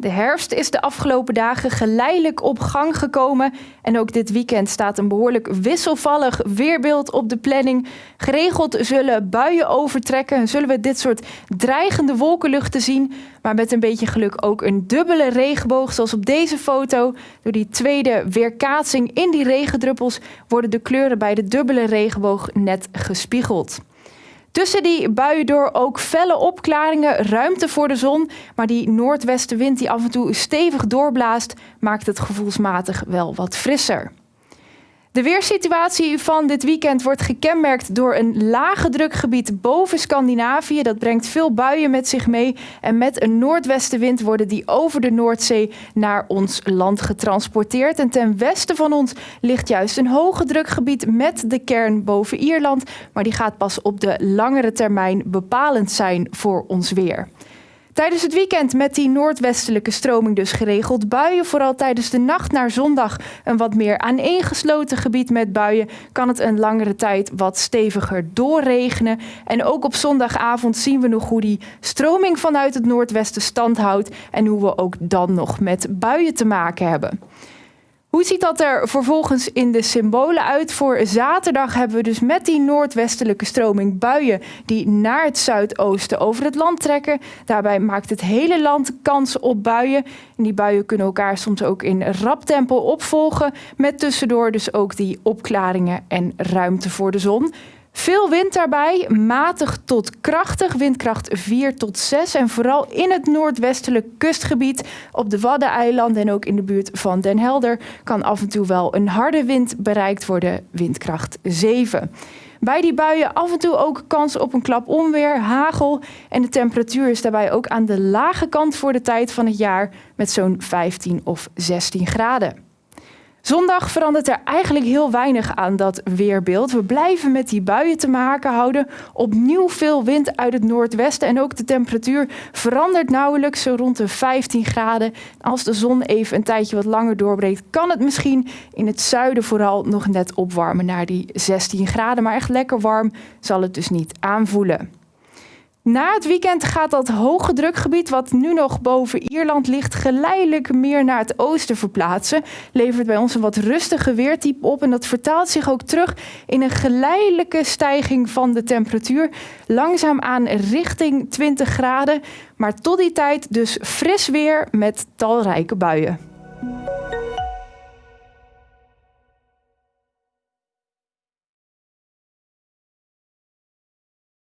De herfst is de afgelopen dagen geleidelijk op gang gekomen. En ook dit weekend staat een behoorlijk wisselvallig weerbeeld op de planning. Geregeld zullen buien overtrekken. Zullen we dit soort dreigende wolkenluchten zien. Maar met een beetje geluk ook een dubbele regenboog. Zoals op deze foto. Door die tweede weerkaatsing in die regendruppels worden de kleuren bij de dubbele regenboog net gespiegeld. Tussen die buien door ook felle opklaringen, ruimte voor de zon. Maar die noordwestenwind die af en toe stevig doorblaast, maakt het gevoelsmatig wel wat frisser. De weersituatie van dit weekend wordt gekenmerkt door een lage drukgebied boven Scandinavië. Dat brengt veel buien met zich mee. En met een noordwestenwind worden die over de Noordzee naar ons land getransporteerd. En ten westen van ons ligt juist een hoge drukgebied met de kern boven Ierland. Maar die gaat pas op de langere termijn bepalend zijn voor ons weer. Tijdens het weekend met die noordwestelijke stroming dus geregeld buien. Vooral tijdens de nacht naar zondag een wat meer aaneengesloten gebied met buien. Kan het een langere tijd wat steviger doorregenen. En ook op zondagavond zien we nog hoe die stroming vanuit het noordwesten stand houdt. En hoe we ook dan nog met buien te maken hebben. Hoe ziet dat er vervolgens in de symbolen uit? Voor zaterdag hebben we dus met die noordwestelijke stroming buien die naar het zuidoosten over het land trekken. Daarbij maakt het hele land kans op buien. En die buien kunnen elkaar soms ook in rap tempo opvolgen. Met tussendoor dus ook die opklaringen en ruimte voor de zon. Veel wind daarbij, matig tot krachtig, windkracht 4 tot 6. En vooral in het noordwestelijk kustgebied op de Waddeneilanden en ook in de buurt van Den Helder kan af en toe wel een harde wind bereikt worden, windkracht 7. Bij die buien af en toe ook kans op een klap onweer, hagel en de temperatuur is daarbij ook aan de lage kant voor de tijd van het jaar met zo'n 15 of 16 graden. Zondag verandert er eigenlijk heel weinig aan dat weerbeeld. We blijven met die buien te maken houden. Opnieuw veel wind uit het noordwesten en ook de temperatuur verandert nauwelijks zo rond de 15 graden. Als de zon even een tijdje wat langer doorbreekt, kan het misschien in het zuiden vooral nog net opwarmen naar die 16 graden. Maar echt lekker warm zal het dus niet aanvoelen. Na het weekend gaat dat hoge drukgebied, wat nu nog boven Ierland ligt, geleidelijk meer naar het oosten verplaatsen. Levert bij ons een wat rustige weertype op en dat vertaalt zich ook terug in een geleidelijke stijging van de temperatuur. Langzaam aan richting 20 graden, maar tot die tijd dus fris weer met talrijke buien.